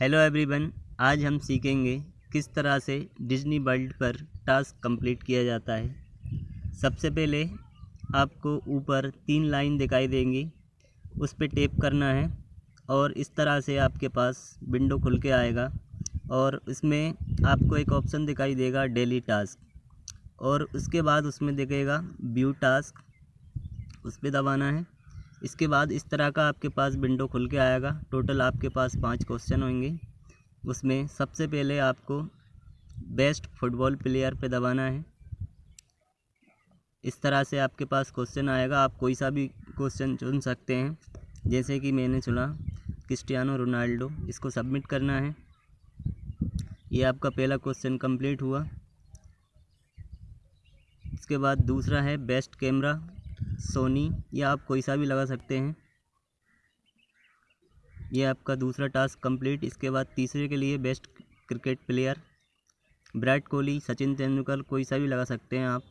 Hello everyone, आज हम सीखेंगे किस तरह से डिज्नी वर्ल्ड पर टास्क कंप्लीट किया जाता है। सबसे पहले आपको ऊपर तीन लाइन दिखाई देंगी, उस पर टेप करना है और इस तरह से आपके पास विंडो खुल के आएगा और इसमें आपको एक ऑप्शन दिखाई देगा डेली टास्क और उसके बाद उसमें दिखेगा व्यू टास्क, उस पर दबाना है। इसके बाद इस तरह का आपके पास विंडो खुल के आएगा। टोटल आपके पास पाँच क्वेश्चन होंगे। उसमें सबसे पहले आपको बेस्ट फुटबॉल प्लेयर पे दबाना है। इस तरह से आपके पास क्वेश्चन आएगा। आप कोई सा भी क्वेश्चन चुन सकते हैं। जैसे कि मैंने चुना क्रिस्टियानो रोनाल्डो इसको सबमिट करना है। ये आपका पहला क्वेश्चन कंप्लीट हुआ। इसके बाद दूसरा है बेस्ट कैमरा सोनी, या आप कोई सा भी लगा सकते हैं। ये आपका दूसरा टास्क कंप्लीट। इसके बाद तीसरे के लिए best cricket player, Virat Kohli, Sachin Tendulkar, कोई सा भी लगा सकते हैं आप।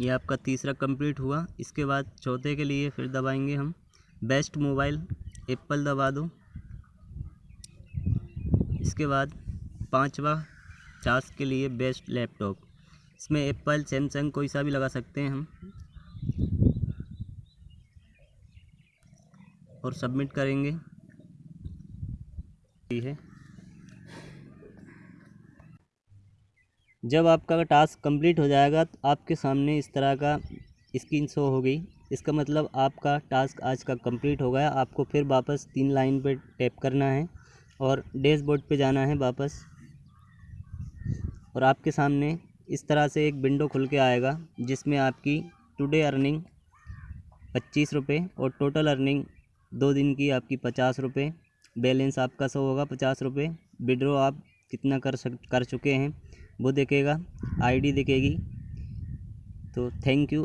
ये आपका तीसरा कंप्लीट हुआ। इसके बाद चौथे के लिए फिर दबाएँगे हम। बेस्ट मोबाइल, एप्पल दबा दो। इसके बाद पांचवा टास्क के लिए बेस्ट लैपटॉप। इसमें एप्पल, सैमसंग कोई सा भी लगा सकते हैं हम। और सबमिट करेंगे। है। जब आपका टास्क कंप्लीट हो जाएगा तो आपके सामने इस तरह का स्क्रीन शो हो गई। इसका मतलब आपका टास्क आज का कंप्लीट हो गया। आपको फिर वापस तीन लाइन पर टैप करना है और डैशबोर्ड पे जाना है वापस। और आपके सामने इस तरह से एक विंडो खुल के आएगा, जिसमें आपकी टुडे अर्निंग पच्चीस रुपये और टोटल अर्निंग दो दिन की आपकी पचास रुपये बैलेंस आपका सो होगा पचास रुपये विड्रो आप कितना कर सक, कर चुके हैं, वो देखेगा आईडी देखेगी। तो थैंक यू